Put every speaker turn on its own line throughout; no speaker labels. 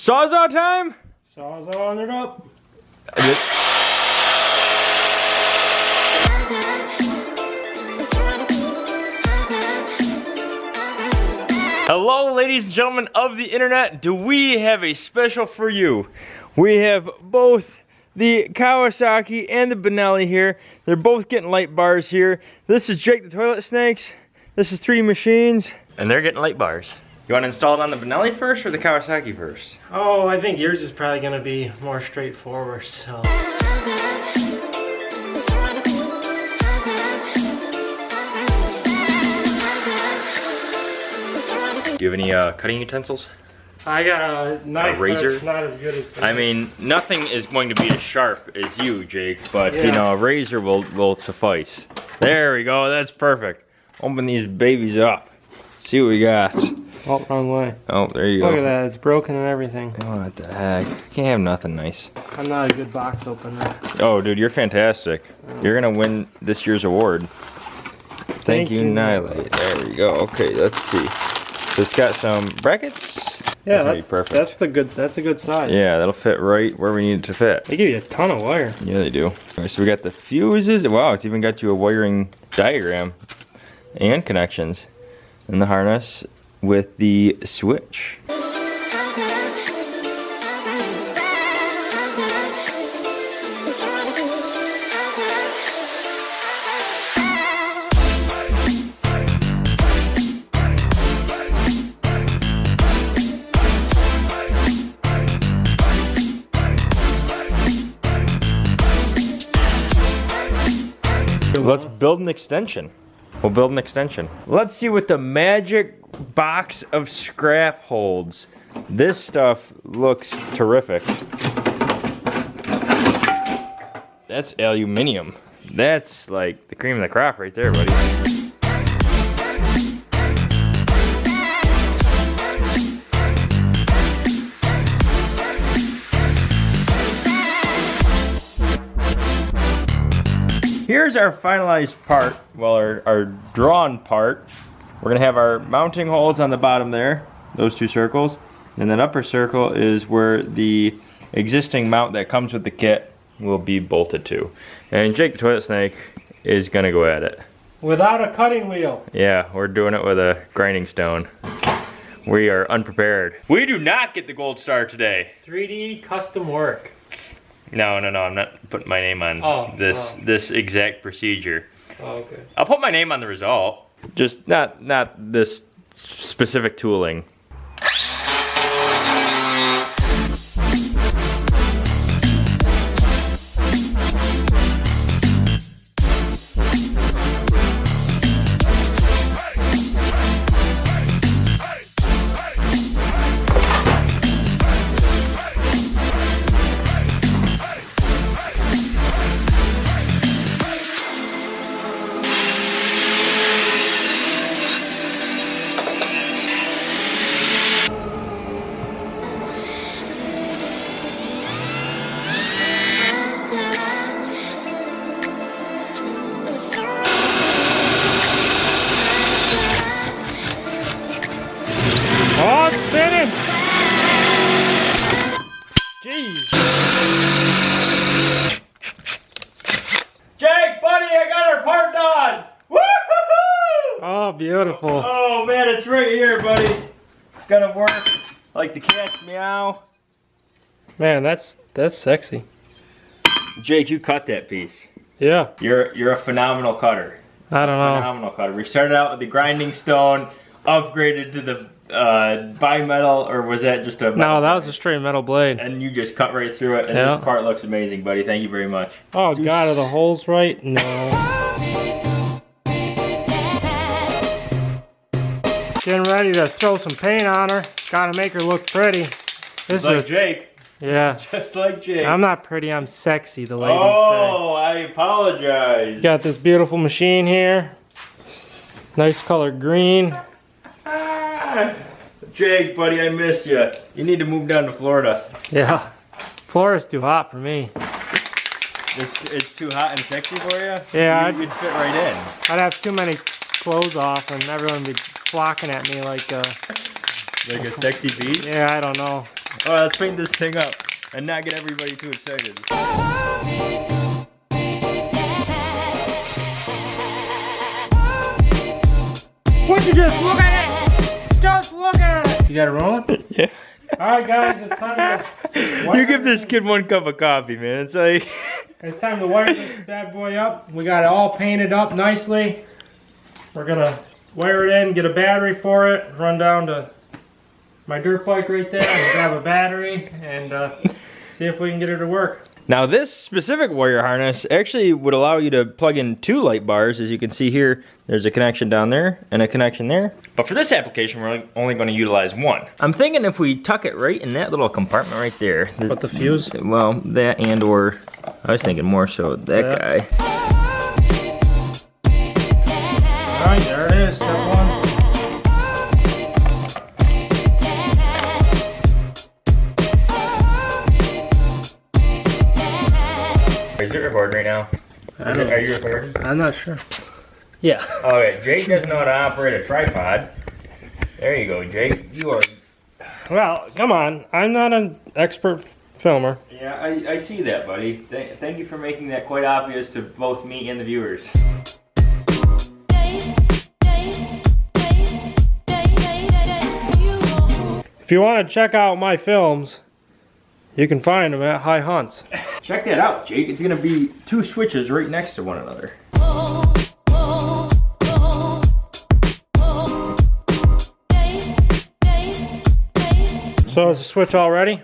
Sawzall time?
Sawzalling it up.
Hello, ladies and gentlemen of the internet. Do we have a special for you? We have both the Kawasaki and the Benelli here. They're both getting light bars here. This is Jake the Toilet Snakes. This is 3D Machines. And they're getting light bars. You want to install it on the Benelli first or the Kawasaki first?
Oh, I think yours is probably gonna be more straightforward, so.
Do you have any uh, cutting utensils?
I got a knife,
A razor?
not as good as that.
I mean, nothing is going to be as sharp as you, Jake, but you know, a razor will, will suffice. There we go, that's perfect. Open these babies up. See what we got.
Oh, wrong way.
Oh, there you go.
Look at that, it's broken and everything.
Oh, what the heck? Can't have nothing nice.
I'm not a good box opener.
Oh, dude, you're fantastic. Oh. You're gonna win this year's award. Thank,
Thank
you,
you.
Nilight. There we go. Okay, let's see. So it's got some brackets.
Yeah,
That's
that's, that's the good. That's a good size.
Yeah, that'll fit right where we need it to fit.
They give you a ton of wire.
Yeah, they do. All right, so we got the fuses. Wow, it's even got you a wiring diagram and connections in the harness with the switch. Let's build an extension. We'll build an extension. Let's see what the magic box of scrap holds. This stuff looks terrific. That's aluminium. That's like the cream of the crop right there, buddy. Here's our finalized part, well, our, our drawn part. We're gonna have our mounting holes on the bottom there, those two circles. And that upper circle is where the existing mount that comes with the kit will be bolted to. And Jake the Toilet Snake is gonna go at it.
Without a cutting wheel.
Yeah, we're doing it with a grinding stone. We are unprepared. We do not get the gold star today.
3D custom work.
No, no, no, I'm not putting my name on
Oh,
this
oh.
this exact procedure.
Oh, okay.
I'll put my name on the result. Just not not this specific tooling.
Jeez.
Jake, buddy, I got our part done. Woo-hoo-hoo!
Oh, beautiful.
Oh man, it's right here, buddy. It's gonna work like the cat's meow.
Man, that's that's sexy.
Jake, you cut that piece.
Yeah,
You're you're a phenomenal cutter.
I don't know.
Phenomenal cutter. We started out with the grinding stone, upgraded to the uh, bimetal, or was that just a?
No, that was a straight metal blade.
And you just cut right through it, and
Yeah.
this part looks amazing, buddy. Thank you very much.
Oh God, are the holes right? No. Getting ready to throw some paint on her. Gotta make her look pretty. This is
Like
is
Jake,
yeah.
just like Jake.
I'm not pretty. I'm sexy. The ladies
oh, I apologize.
Got this beautiful machine here. Nice color green.
Jake, buddy, I missed you. You need to move down to Florida.
Yeah. Florida's too hot for me.
It's, it's too hot and sexy for you?
Yeah,
You,
I'd-
you'd fit right in.
I'd have too many clothes off and everyone would be flocking at me like, uh,
Like a sexy beast?
yeah, I don't know.
All right, let's paint this thing up and not get everybody too excited.
Would you just look at You got it rolling?
Yeah.
All right, guys, it's time to.
You give this kid one cup of coffee, man. It's like,
It's time to wire this bad boy up. We got it all painted up nicely. We're gonna wire it in, get a battery for it, run down to my dirt bike right there, and grab a battery, and uh, see if we can get it to work.
Now this specific Warrior harness actually would allow you to plug in two light bars. As you can see here, there's a connection down there and a connection there. But for this application, we're only going to utilize one. I'm thinking if we tuck it right in that little compartment right there.
Put the fuse.
Well, that and or, I was thinking more so that
Yeah.
guy.
Is
it recording right now?
I don't-
Are you recording?
I'm not sure. Yeah.
Okay, Jake doesn't know how to operate a tripod. There you go, Jake. You are.
Well, come on. I'm not an expert f- filmer.
Yeah, I, I see that, buddy. Th- thank you for making that quite obvious to both me and the viewers.
If you want to check out my films, you can find them at High Hunts.
Check that out, Jake. It's gonna be two switches right next to one another.
So is the switch all ready?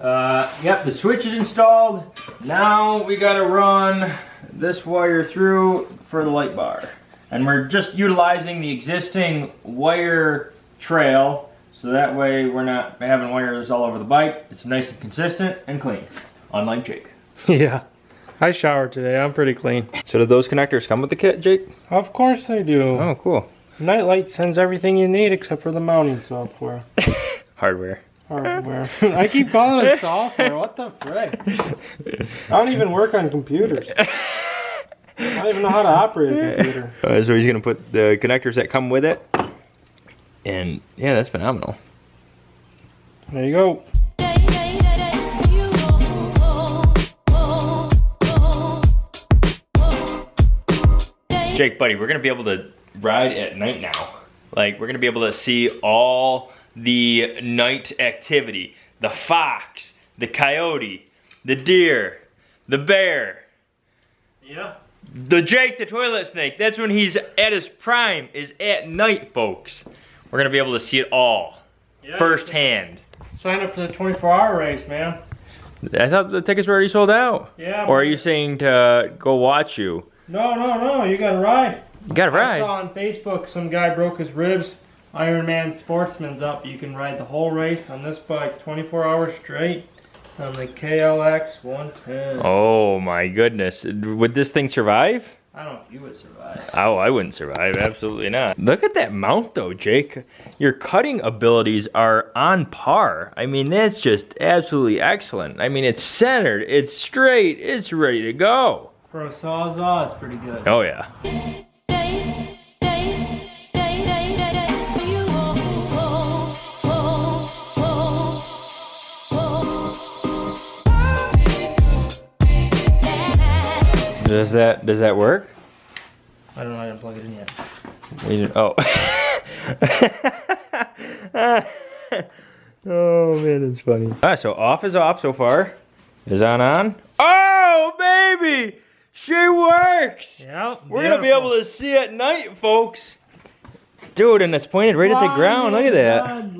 Uh, yep, the switch is installed. Now we gotta run this wire through for the light bar. And we're just utilizing the existing wire trail so that way we're not having wires all over the bike. It's nice and consistent and clean, unlike Jake.
yeah. I showered today. I'm pretty clean.
So did those connectors come with the kit, Jake?
Of course they do.
Oh, cool.
Nilight sends everything you need except for the mounting software.
Hardware.
Hardware. I keep calling it software. What the frick? I don't even work on computers. I don't even know how to operate a computer.
Uh, so he's gonna put the connectors that come with it. And yeah, that's phenomenal.
There you go.
Jake, buddy, we're gonna be able to ride at night now. Like we're gonna be able to see all the night activity. The fox, the coyote, the deer, the bear,
Yeah.
the Jake the toilet snake. That's when he's at his prime, is at night, folks. We're gonna be able to see it all
yeah
firsthand.
Sign up for the 24 hour race, man.
I thought the tickets were already sold out.
Yeah.
Or are you saying to uh, go watch you?
No, no, no. You got to ride.
You gotta ride.
I saw on Facebook some guy broke his ribs. Ironman Sportsman's up. You can ride the whole race on this bike 24 hours straight on the KLX 110.
Oh my goodness. Would this thing survive?
I don't know if you would survive.
Oh, I wouldn't survive. Absolutely not. Look at that mount though, Jake. Your cutting abilities are on par. I mean, that's just absolutely excellent. I mean, it's centered, it's straight, it's ready to go.
For a sawzall, it's pretty good.
Oh yeah. Does that does that work?
I don't know. I didn't plug it in yet.
You- Oh. oh man, that's funny. Alright, so off is off so far. Is on on. Oh baby! She works!
Yeah.
We're gonna be able to see at night, folks. Dude, and it's pointed right at the ground. Look at that.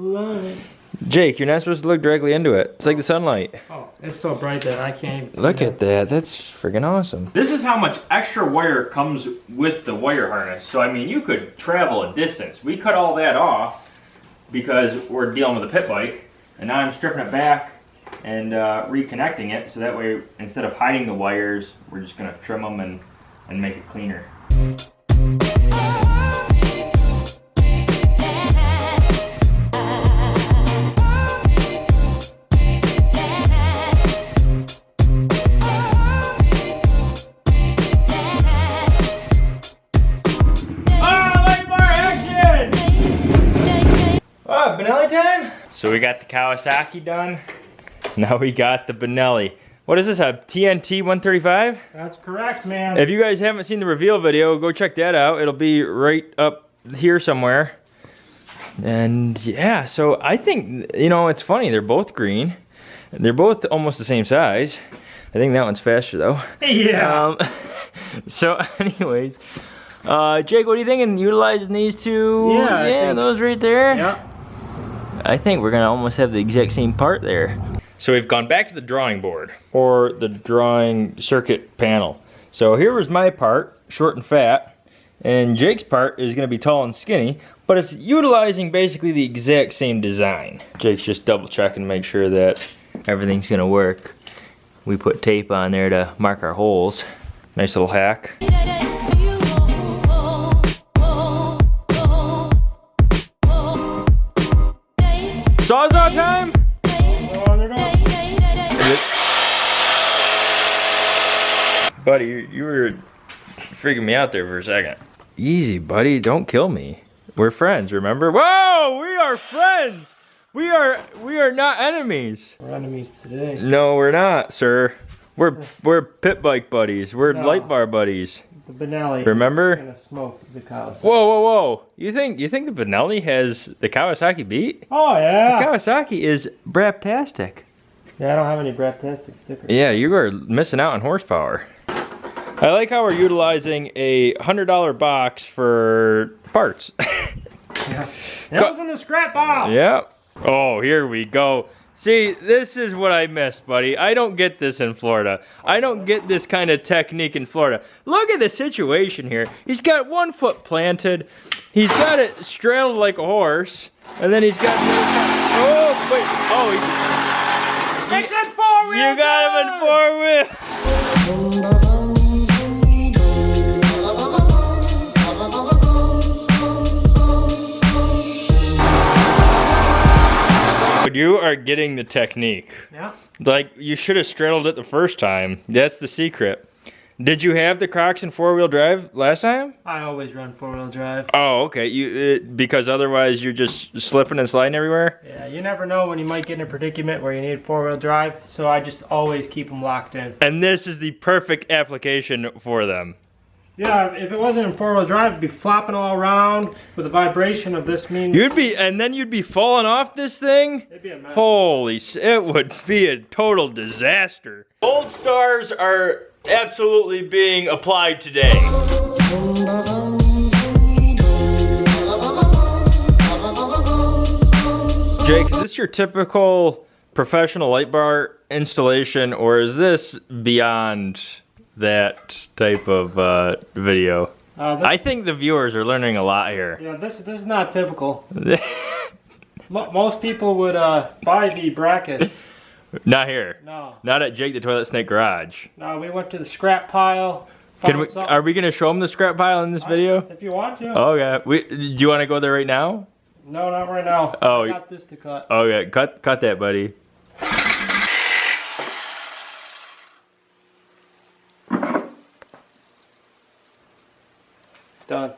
Jake, you're not supposed to look directly into it. It's like the sunlight.
Oh, it's so bright that I can't even see
Look
it.
at that. That's freaking awesome. This is how much extra wire comes with the wire harness. So, I mean, you could travel a distance. We cut all that off because we're dealing with a pit bike. And now I'm stripping it back and uh, reconnecting it. So that way, instead of hiding the wires, we're just going to trim them and, and make it cleaner. We got the Kawasaki done. Now we got the Benelli. What is this, a TNT 135?
That's correct, man.
If you guys haven't seen the reveal video, go check that out. It'll be right up here somewhere. And yeah, so I think, you know, it's funny. They're both green. They're both almost the same size. I think that one's faster though.
yeah.
Um, so anyways, uh, Jake, what are you thinking? Utilizing these two?
Yeah,
Yeah, those right there.
yeah.
I think we're gonna almost have the exact same part there. So we've gone back to the drawing board or the drawing circuit panel. So here was my part, short and fat, and Jake's part is gonna be tall and skinny, but it's utilizing basically the exact same design. Jake's just double checking to make sure that everything's gonna work. We put tape on there to mark our holes. Nice little hack. Sawzall time?
On it up.
Buddy, you, you were freaking me out there for a second. Easy, buddy. Don't kill me. We're friends, remember? Whoa! We are friends! We are we are not enemies.
We're enemies today.
No, we're not, sir. We're we're pit bike buddies. We're
No.
light bar buddies.
The Benelli.
Remember?
Gonna smoke the cows.
Whoa, whoa, whoa! You think you think the Benelli has the Kawasaki beat?
Oh yeah.
The Kawasaki is braptastic.
Yeah, I don't have any Braptastic stickers.
Yeah, you are missing out on horsepower. I like how we're utilizing a hundred dollar box for parts.
Yeah. That was in the scrap pile.
yep. Oh, here we go. See, this is what I miss, buddy. I don't get this in Florida. I don't get this kind of technique in Florida. Look at the situation here. He's got one foot planted. He's got it straddled like a horse. And then he's got... Oh, wait. Oh, he,
It's in four wheel
you got him in four wheel. You are getting the technique.
Yeah.
Like you should have straddled it the first time. That's the secret. Did you have the Crocs in four wheel drive last time?
I always run four wheel drive.
Oh, okay. You it, because otherwise you're just slipping and sliding everywhere.
Yeah, you never know when you might get in a predicament where you need four wheel drive, so I just always keep them locked in.
And this is the perfect application for them.
Yeah, if it wasn't in four wheel drive, it'd be flopping all around with the vibration of this mean.
You'd be, and then you'd be falling off this thing.
It'd be a mess.
Holy, it would be a total disaster. Gold stars are absolutely being applied today. Jake, is this your typical professional light bar installation, or is this beyond that type of uh, video?
Uh,
I think the viewers are learning a lot here.
yeah, this this is not typical. Most people would uh, buy the brackets.
Not here.
No,
Not at Jake the Toilet Snake Garage.
no, we went to the scrap pile.
Can we?
something.
Are we gonna show them the scrap pile in this video?
If you want to.
Okay. We. Do you want to go there right now?
No, not right now.
Oh,
I got this to cut.
Okay. Cut. Cut that, buddy.
Done.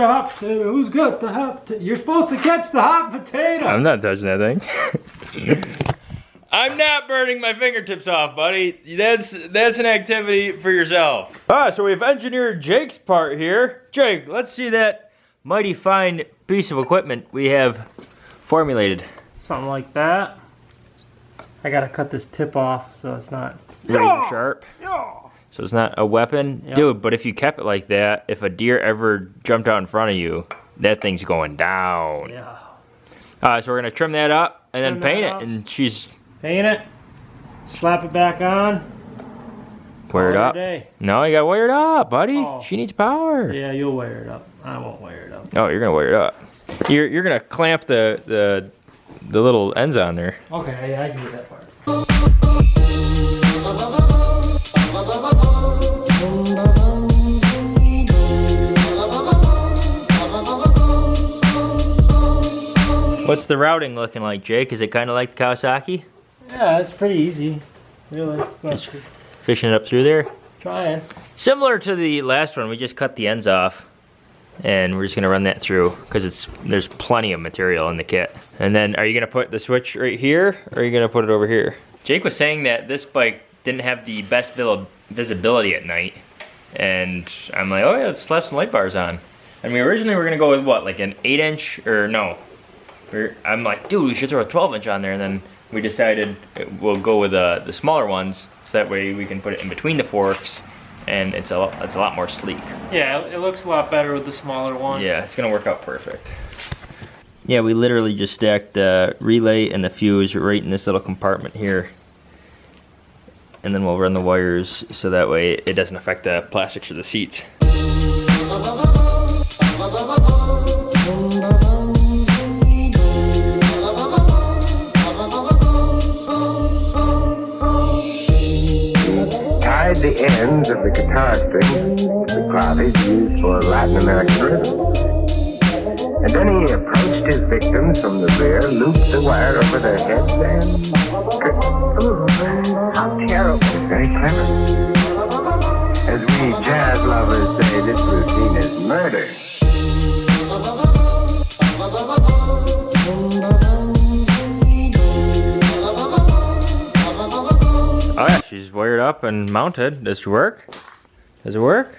The hot potato. Who's got the hot potato? You're supposed to catch the hot potato.
I'm not touching that thing. I'm not burning my fingertips off, buddy. That's that's an activity for yourself. Ah, so we've engineered Jake's part here. Jake, let's see that mighty fine piece of equipment we have formulated.
Something like that. I gotta cut this tip off so it's not.
Razor sharp.
Yeah.
So it's not a weapon?
Yeah.
Dude, but if you kept it like that, if a deer ever jumped out in front of you, that thing's going down.
Yeah.
Uh, so we're gonna trim that up and then
Trim that
paint
up.
it, and she's
Paint it. Slap it back on. Call it
up.
day.
No, you got to wear it up, buddy.
Oh.
She needs power.
Yeah, you'll wire it up. I won't wire it up.
Oh, you're gonna wire it up. You're you're gonna clamp the the the little ends on there.
Okay, yeah, I can do that part.
What's the routing looking like, Jake? Is it kind of like the Kawasaki?
Yeah, it's pretty easy. Really.
Just fishing it up through there.
Trying.
Similar to the last one, we just cut the ends off, and we're just gonna run that through because it's there's plenty of material in the kit. And then are you gonna put the switch right here or are you gonna put it over here? Jake was saying that this bike didn't have the best visibility at night. And I'm like, oh yeah, let's slap some light bars on. And we originally were gonna go with what, like an eight inch or no? We're, I'm like, dude, we should throw a 12 inch on there. And then we decided we'll go with uh, the smaller ones. So that way we can put it in between the forks and it's a, lot, it's a lot more sleek.
Yeah, it looks a lot better with the smaller one.
Yeah, it's gonna work out perfect. Yeah, we literally just stacked the relay and the fuse right in this little compartment here. And then we'll run the wires so that way it doesn't affect the plastics or the seats.
The guitar strings to the clavage used for Latin American rhythm. And then he approached his victims from the rear, looped the wire over their heads, and... Ooh, how terrible. Very clever. As we jazz lovers say, this routine is murder.
Wired up and mounted. Does it work? Does it work?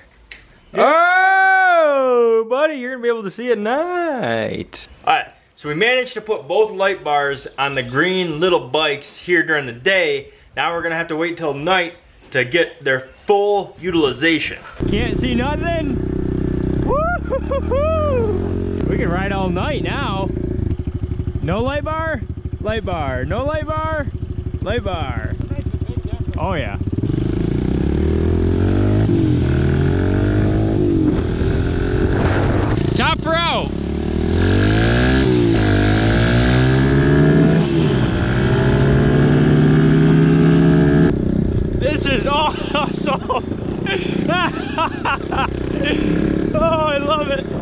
Oh, buddy, you're gonna be able to see at night. All right, so we managed to put both light bars on the green little bikes here during the day. Now we're gonna have to wait till night to get their full utilization. Can't see nothing. We can ride all night now. No light bar, light bar. No light bar, light bar. Oh yeah. Top out. This is awesome. oh, I love it.